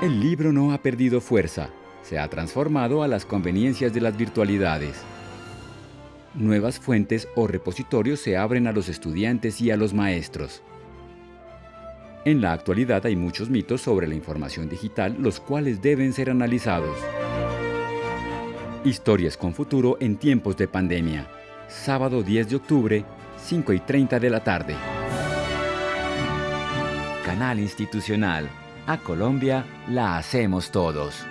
El libro no ha perdido fuerza, se ha transformado a las conveniencias de las virtualidades. Nuevas fuentes o repositorios se abren a los estudiantes y a los maestros. En la actualidad hay muchos mitos sobre la información digital, los cuales deben ser analizados. Historias con futuro en tiempos de pandemia. Sábado 10 de octubre, 5 y 30 de la tarde. Canal Institucional. A Colombia la hacemos todos.